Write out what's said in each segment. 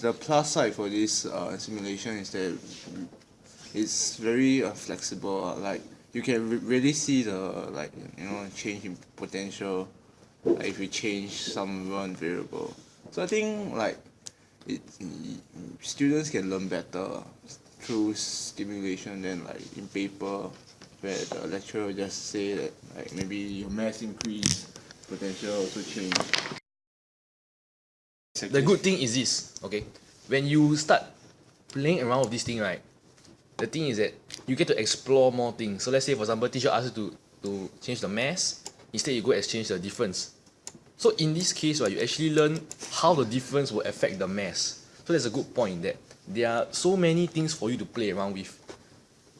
The plus side for this uh, simulation is that it's very uh, flexible uh, like you can re really see the like you know change in potential like if you change some one variable. So I think like it students can learn better through stimulation than like in paper where the lecturer just say that like maybe your mass increase potential also change the good thing is this okay? When you start playing around with this thing right the thing is that you get to explore more things. So let's say for example teacher asks you to to change the mass instead you go exchange the difference. So in this case right you actually learn how the difference will affect the mass so that's a good point that there are so many things for you to play around with.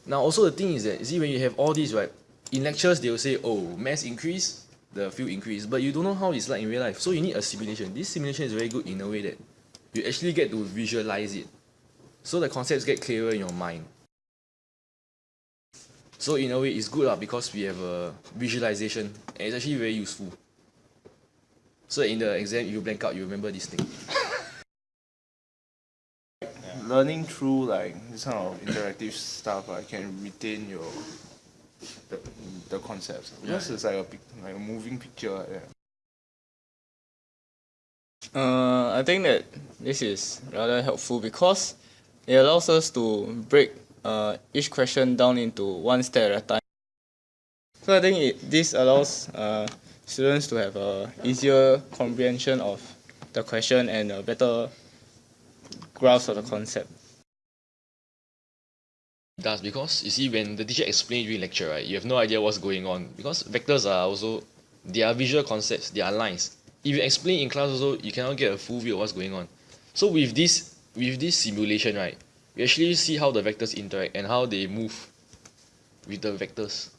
Now also the thing is that see when you have all these right in lectures they will say oh mass increase the field increase but you don't know how it's like in real life. So you need a simulation. This simulation is very good in a way that you actually get to visualize it. So the concepts get clearer in your mind. So in a way it's good lah because we have a visualization and it's actually very useful. So in the exam you blank out you remember this thing. Learning through like this kind of interactive stuff I can retain your the, the concepts because it's like a like a moving picture that. Uh, I think that this is rather helpful because it allows us to break uh, each question down into one step at a time. So I think it, this allows uh, students to have a easier comprehension of the question and a better grasp of the concept. Does because you see when the teacher explains during lecture right you have no idea what's going on because vectors are also they are visual concepts they are lines. If you explain in class also you cannot get a full view of what's going on. So with this with this simulation right we actually see how the vectors interact and how they move with the vectors